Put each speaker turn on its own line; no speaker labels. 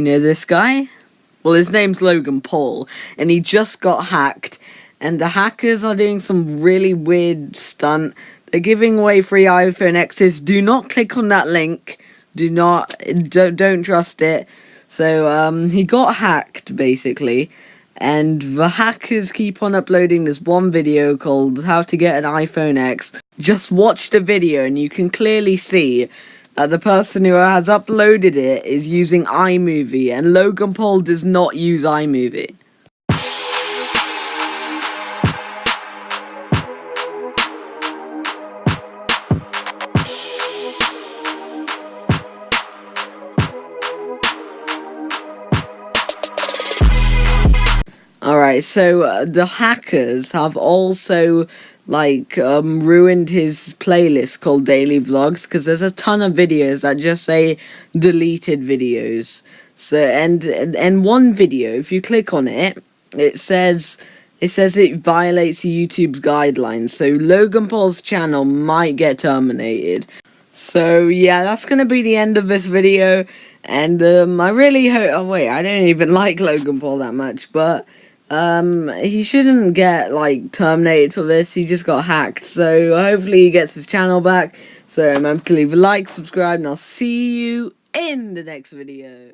You know this guy? Well, his name's Logan Paul, and he just got hacked. And the hackers are doing some really weird stunt. They're giving away free iPhone X's. Do not click on that link. Do not, don't, don't trust it. So, um, he got hacked, basically. And the hackers keep on uploading this one video called How to Get an iPhone X. Just watch the video and you can clearly see uh, the person who has uploaded it is using iMovie, and Logan Paul does not use iMovie. Alright, so uh, the hackers have also like um, ruined his playlist called Daily Vlogs because there's a ton of videos that just say deleted videos. So and and one video, if you click on it, it says it says it violates YouTube's guidelines. So Logan Paul's channel might get terminated. So yeah, that's gonna be the end of this video. And um, I really hope. Oh wait, I don't even like Logan Paul that much, but. Um, he shouldn't get, like, terminated for this, he just got hacked, so hopefully he gets his channel back, so remember to leave a like, subscribe, and I'll see you in the next video.